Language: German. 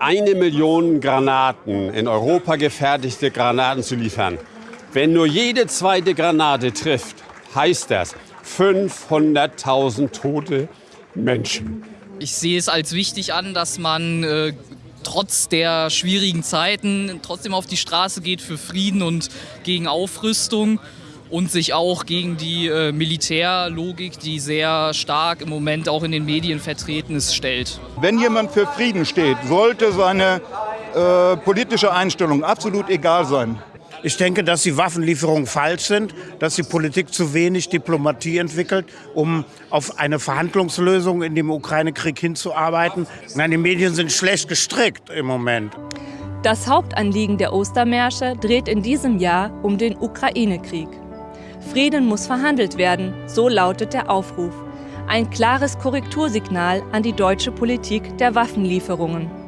eine Million Granaten, in Europa gefertigte Granaten zu liefern. Wenn nur jede zweite Granate trifft, heißt das 500.000 tote Menschen. Ich sehe es als wichtig an, dass man äh, trotz der schwierigen Zeiten trotzdem auf die Straße geht für Frieden und gegen Aufrüstung und sich auch gegen die äh, Militärlogik, die sehr stark im Moment auch in den Medien vertreten ist, stellt. Wenn jemand für Frieden steht, sollte seine äh, politische Einstellung absolut egal sein. Ich denke, dass die Waffenlieferungen falsch sind, dass die Politik zu wenig Diplomatie entwickelt, um auf eine Verhandlungslösung in dem Ukraine-Krieg hinzuarbeiten. Nein, die Medien sind schlecht gestrickt im Moment. Das Hauptanliegen der Ostermärsche dreht in diesem Jahr um den Ukraine-Krieg. Frieden muss verhandelt werden, so lautet der Aufruf. Ein klares Korrektursignal an die deutsche Politik der Waffenlieferungen.